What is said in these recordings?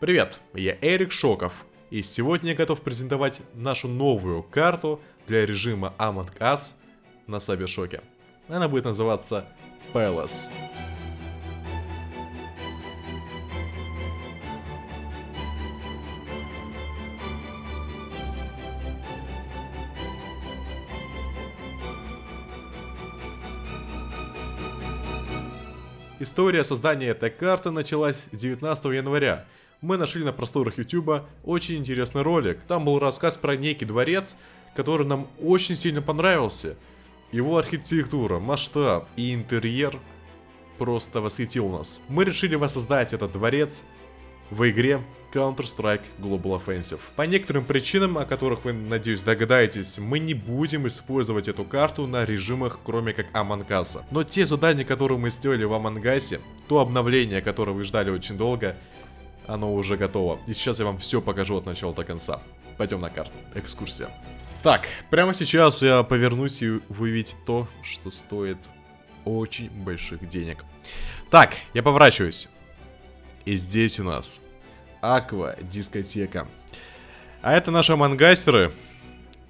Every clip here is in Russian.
Привет, я Эрик Шоков, и сегодня я готов презентовать нашу новую карту для режима Among Us на Сабершоке. Она будет называться Palace. История создания этой карты началась 19 января. Мы нашли на просторах YouTube очень интересный ролик. Там был рассказ про некий дворец, который нам очень сильно понравился. Его архитектура, масштаб и интерьер просто восхитил нас. Мы решили воссоздать этот дворец в игре Counter-Strike Global Offensive. По некоторым причинам, о которых вы, надеюсь, догадаетесь, мы не будем использовать эту карту на режимах, кроме как Us. Но те задания, которые мы сделали в Us, то обновление, которое вы ждали очень долго, оно уже готово. И сейчас я вам все покажу от начала до конца. Пойдем на карту. Экскурсия. Так, прямо сейчас я повернусь и вы увидите то, что стоит очень больших денег. Так, я поворачиваюсь. И здесь у нас Аква дискотека. А это наши мангастеры.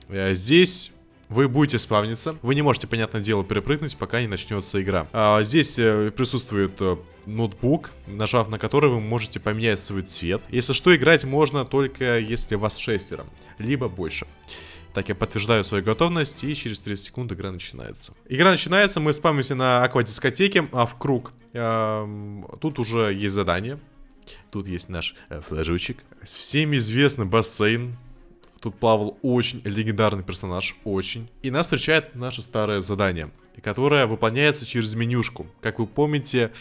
Э, здесь вы будете спавниться. Вы не можете, понятное дело, перепрыгнуть, пока не начнется игра. А, здесь э, присутствует э, ноутбук, нажав на который вы можете поменять свой цвет. Если что, играть можно только если вас шестеро, либо больше. Так, я подтверждаю свою готовность, и через 30 секунд игра начинается. Игра начинается, мы спамимся на аквадискотеке, а в круг. Эм, тут уже есть задание. Тут есть наш э, флажочек. Всем известный бассейн. Тут плавал очень легендарный персонаж, очень. И нас встречает наше старое задание, которое выполняется через менюшку. Как вы помните,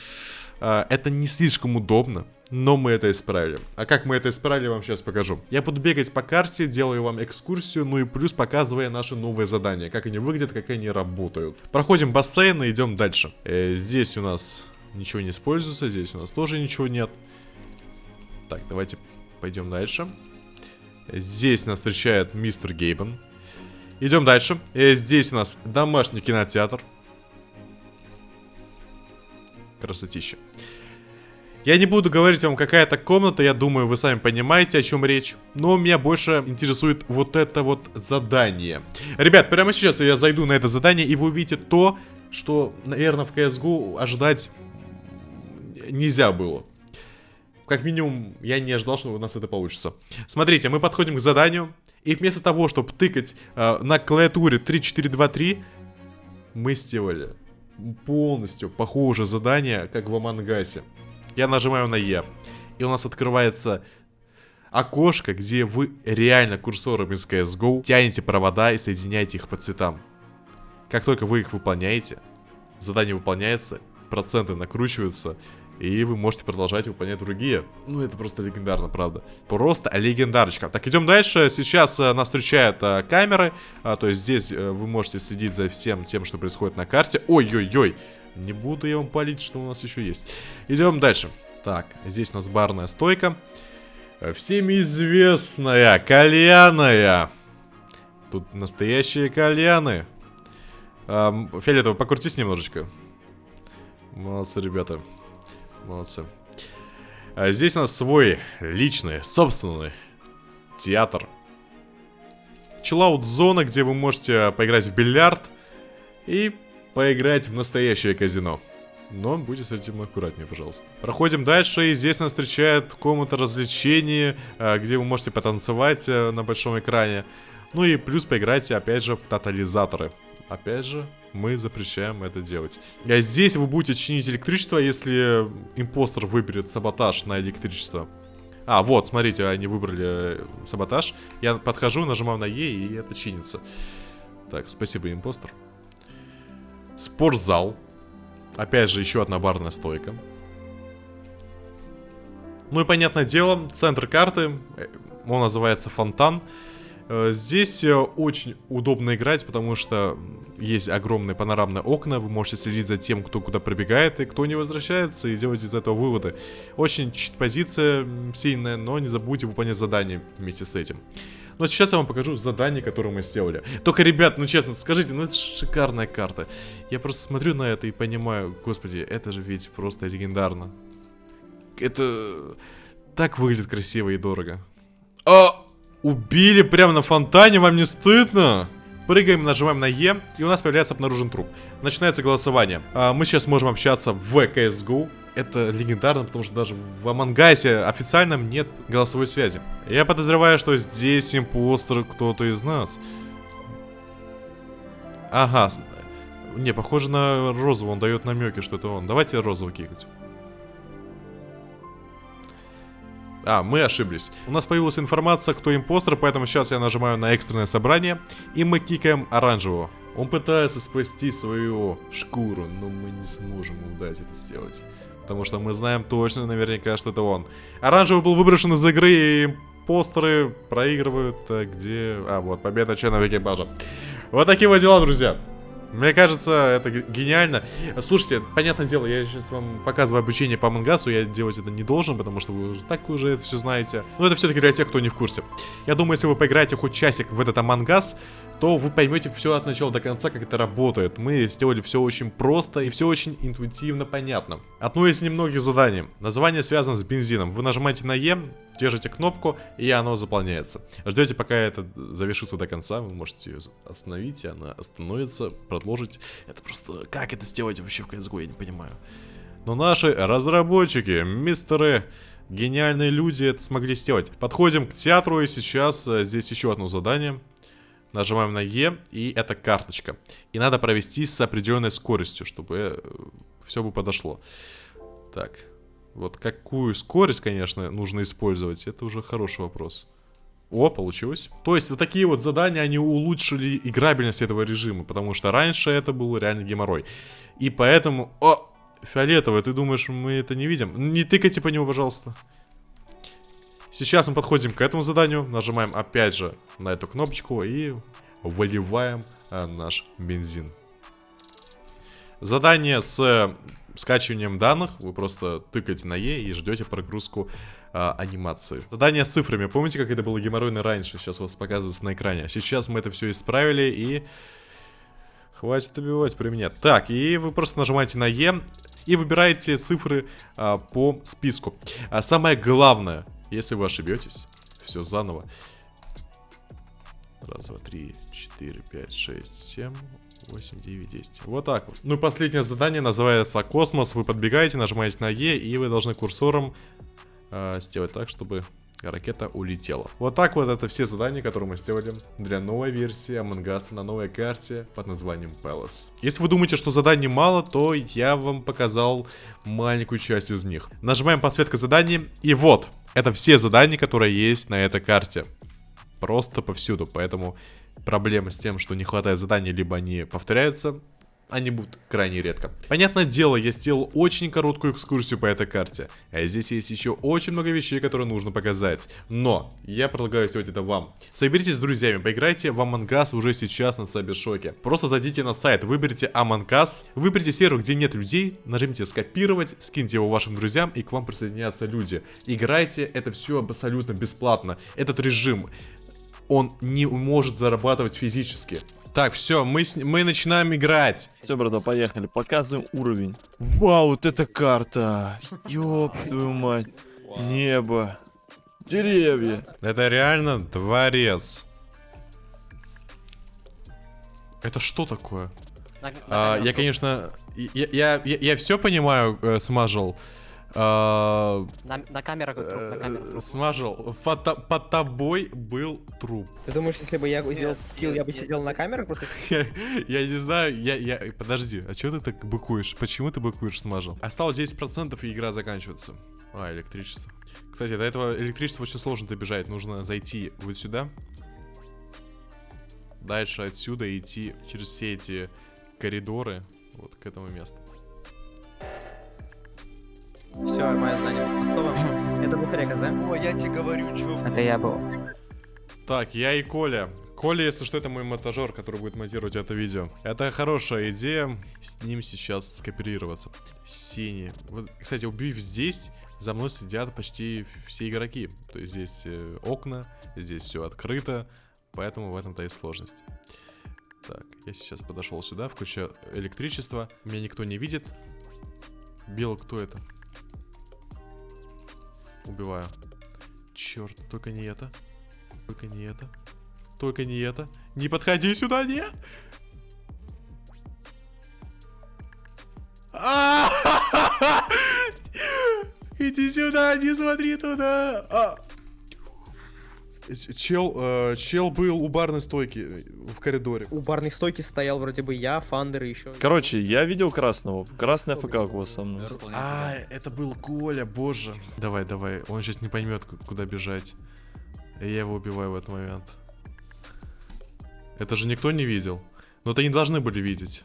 э, это не слишком удобно, но мы это исправили. А как мы это исправили, вам сейчас покажу. Я буду бегать по карте, делаю вам экскурсию, ну и плюс показывая наши новые задания. Как они выглядят, как они работают. Проходим бассейн и идем дальше. Э, здесь у нас ничего не используется, здесь у нас тоже ничего нет. Так, давайте пойдем дальше. Здесь нас встречает мистер Гейбен. Идем дальше. Э, здесь у нас домашний кинотеатр. Красотища. Я не буду говорить вам, какая это комната, я думаю, вы сами понимаете, о чем речь. Но меня больше интересует вот это вот задание. Ребят, прямо сейчас я зайду на это задание, и вы увидите то, что, наверное, в CSGO ожидать нельзя было. Как минимум, я не ожидал, что у нас это получится. Смотрите, мы подходим к заданию. И вместо того, чтобы тыкать э, на клавиатуре 3-4-2-3, мы сделали полностью похожее задание, как в Амангасе. Я нажимаю на Е. И у нас открывается окошко, где вы реально курсором из CSGO тянете провода и соединяете их по цветам. Как только вы их выполняете, задание выполняется, проценты накручиваются, и вы можете продолжать выполнять другие. Ну, это просто легендарно, правда. Просто легендарочка. Так, идем дальше. Сейчас э, нас встречают э, камеры. А, то есть здесь э, вы можете следить за всем тем, что происходит на карте. Ой-ой-ой. Не буду я вам палить, что у нас еще есть. Идем дальше. Так, здесь у нас барная стойка. Всем известная, кальяная. Тут настоящие кальяны. Эм, Фиолетово, покрутись немножечко. Молодцы, ребята. Молодцы. А здесь у нас свой личный, собственный театр. Чиллаут-зона, где вы можете поиграть в бильярд и поиграть в настоящее казино. Но будьте с этим аккуратнее, пожалуйста. Проходим дальше, и здесь нас встречает комната развлечений, а, где вы можете потанцевать э, на большом экране. Ну и плюс поиграйте, опять же, в тотализаторы. Опять же, мы запрещаем это делать. А здесь вы будете чинить электричество, если импостер выберет саботаж на электричество. А, вот, смотрите, они выбрали э, саботаж. Я подхожу, нажимаю на Е, и это чинится. Так, спасибо, импостер. Спортзал. Опять же, еще одна барная стойка. Ну и, понятное дело, центр карты, э, он называется Фонтан. Э, здесь э, очень удобно играть, потому что есть огромные панорамные окна, вы можете следить за тем, кто куда пробегает и кто не возвращается, и делать из этого выводы. Очень позиция сильная, но не забудьте выполнять задания вместе с этим. Но сейчас я вам покажу задание, которое мы сделали. Только, ребят, ну честно, скажите, ну это шикарная карта. Я просто смотрю на это и понимаю, господи, это же ведь просто легендарно. Это так выглядит красиво и дорого. А, убили прямо на фонтане, вам не стыдно? Прыгаем, нажимаем на Е, и у нас появляется обнаружен труп. Начинается голосование. А, мы сейчас можем общаться в CSGO. Это легендарно, потому что даже в Амангайсе официальном нет голосовой связи. Я подозреваю, что здесь импостер кто-то из нас. Ага. Не, похоже на розового, он дает намеки, что это он. Давайте розового кикать. А, мы ошиблись. У нас появилась информация, кто импостер, поэтому сейчас я нажимаю на экстренное собрание, и мы кикаем оранжевого. Он пытается спасти свою шкуру, но мы не сможем ему дать это сделать. Потому что мы знаем точно наверняка, что это он. Оранжевый был выброшен из игры, и импостеры проигрывают. А где... А, вот, победа членов экипажа. Вот такие вот дела, друзья. Мне кажется, это гениально. Слушайте, понятное дело, я сейчас вам показываю обучение по мангасу, я делать это не должен, потому что вы уже так уже это все знаете. Но это все-таки для тех, кто не в курсе. Я думаю, если вы поиграете хоть часик в этот амангас, то вы поймете все от начала до конца, как это работает. Мы сделали все очень просто и все очень интуитивно понятно. Одно из немногих заданий. Название связано с бензином. Вы нажимаете на Е, держите кнопку, и оно заполняется. Ждете, пока это завершится до конца. Вы можете ее остановить, и она остановится, продолжить. Это просто... Как это сделать вообще в CSGO, я не понимаю. Но наши разработчики, мистеры гениальные люди это смогли сделать. Подходим к театру, и сейчас э, здесь еще одно задание. Нажимаем на Е, и это карточка. И надо провести с определенной скоростью, чтобы э, все бы подошло. Так, вот какую скорость, конечно, нужно использовать, это уже хороший вопрос. О, получилось. То есть вот такие вот задания, они улучшили играбельность этого режима, потому что раньше это был реально геморрой. И поэтому... О, фиолетовый, ты думаешь, мы это не видим? Не тыкайте по нему, пожалуйста. Сейчас мы подходим к этому заданию, нажимаем опять же на эту кнопочку и выливаем а, наш бензин. Задание с э, скачиванием данных, вы просто тыкаете на Е и ждете прогрузку а, анимации. Задание с цифрами, помните, как это было геморройно раньше, сейчас у вас показывается на экране. Сейчас мы это все исправили и... Хватит добивать при мне. Так, и вы просто нажимаете на Е и выбираете цифры а, по списку. А самое главное, если вы ошибетесь, все заново. Раз, два, три, четыре, пять, шесть, семь, 8, 9, 10. Вот так вот. Ну и последнее задание называется космос. Вы подбегаете, нажимаете на Е, и вы должны курсором э, сделать так, чтобы ракета улетела. Вот так вот это все задания, которые мы сделали для новой версии Among Us на новой карте под названием Palace. Если вы думаете, что заданий мало, то я вам показал маленькую часть из них. Нажимаем подсветка заданий, и вот, это все задания, которые есть на этой карте. Просто повсюду, поэтому проблема с тем, что не хватает заданий, либо они повторяются, они будут крайне редко. Понятное дело, я сделал очень короткую экскурсию по этой карте. А здесь есть еще очень много вещей, которые нужно показать. Но я предлагаю сделать это вам. Соберитесь с друзьями, поиграйте в Us уже сейчас на Сайбершоке. Просто зайдите на сайт, выберите Us, выберите сервер, где нет людей, нажмите скопировать, скиньте его вашим друзьям и к вам присоединятся люди. Играйте, это все абсолютно бесплатно. Этот режим он не может зарабатывать физически. Так, все, мы, с... мы начинаем играть. Все, брата, поехали, показываем уровень. Вау, вот эта карта. Ёб твою мать. Небо. Деревья. Это реально дворец. Это что такое? На, на а, я, конечно, я, я, я, я все понимаю, э, смажил. А, на, на камерах труп, на камерах труп. Смажил. Под, под тобой был труп. Ты думаешь, если бы я сделал килл, я бы сидел на камерах просто? я, я не знаю, я, я... Подожди, а что ты так быкуешь? Почему ты быкуешь, смажил? Осталось 10% и игра заканчивается. А, электричество. Кстати, до этого электричество очень сложно добежать. Нужно зайти вот сюда. Дальше отсюда идти через все эти коридоры вот к этому месту. Все, мое знание пустого. Это был Трекас, да? О, я тебе говорю, чё. Это я был. Так, я и Коля. Коля, если что, это мой монтажер, который будет монтировать это видео. Это хорошая идея, с ним сейчас скооперироваться. Синий. Вот, кстати, убив здесь, за мной сидят почти все игроки. То есть здесь э, окна, здесь все открыто, поэтому в этом-то и сложность. Так, я сейчас подошел сюда, включаю электричество. Меня никто не видит. Белый кто это? Убиваю. Черт, только не это. Только не это. Только не это. Не подходи сюда, нет! А! Иди сюда, не смотри туда. А! Чел, э, чел был у барной стойки в коридоре. У барной стойки стоял вроде бы я, Фандер и еще. Короче, я видел красного. Красный АФК у вас со мной. А, это был Коля, боже. Давай, давай, он сейчас не поймет, куда бежать. И я его убиваю в этот момент. Это же никто не видел. Но это не должны были видеть.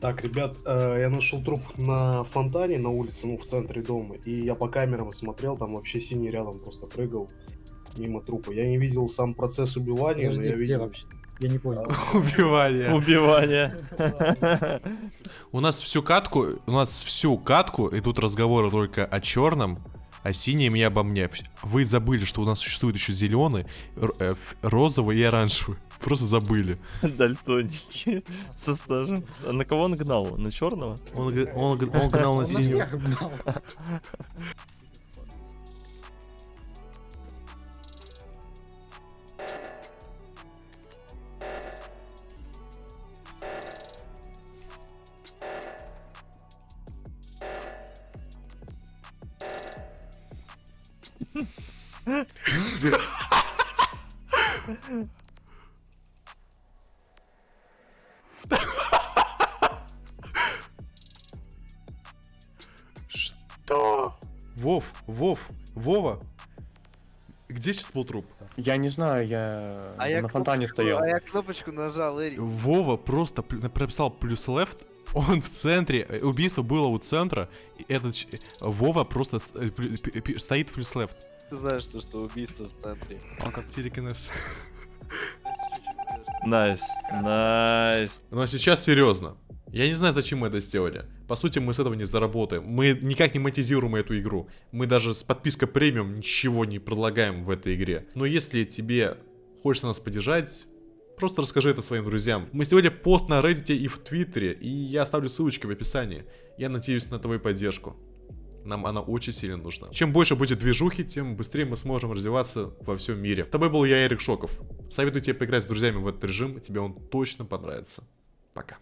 Так, ребят, э, я нашел труп на фонтане на улице, ну, в центре дома. И я по камерам смотрел, там вообще синий рядом просто прыгал мимо трупа. Я не видел сам процесс убивания, но Подожди, я где видел... вообще? Я не понял. Убивание. Убивание. У нас всю катку, у нас всю катку идут разговоры только о черном, о синем и обо мне. Вы забыли, что у нас существует еще зеленый, э, розовый и оранжевый. Просто забыли. Дальтоники со стажем. А на кого он гнал? На черного? Он, он, он гнал на синего. всех Вов, Вов, Вова. Где сейчас был труп? Я не знаю, я А я на фонтане кнопочку- стоял. А я кнопочку нажал, Эрик. Вова просто прописал плюс left. Он в центре, э, убийство было у центра, и этот Вова просто э, стоит в плюс left. Ты знаешь, что, что убийство в центре. Он как телекинез. Nice. Nice. Но сейчас серьезно. Я не знаю, зачем мы это сделали. По сути, мы с этого не заработаем. Мы никак не монетизируем эту игру. Мы даже с подпиской премиум ничего не предлагаем в этой игре. Но если тебе хочется нас поддержать, просто расскажи это своим друзьям. Мы сделали пост на Reddit и в Твиттере, и я оставлю ссылочки в описании. Я надеюсь на твою поддержку. Нам она очень сильно нужна. Чем больше будет движухи, тем быстрее мы сможем развиваться во всем мире. С тобой был я, Эрик Шоков. Советую тебе поиграть с друзьями в этот режим, тебе он точно понравится. Пока.